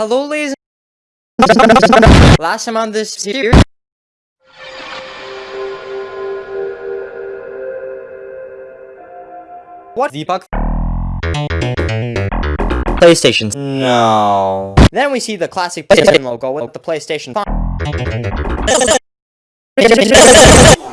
Hello, ladies. Last time on this series. What? Deepak? PlayStation. No. Then we see the classic PlayStation logo with the PlayStation.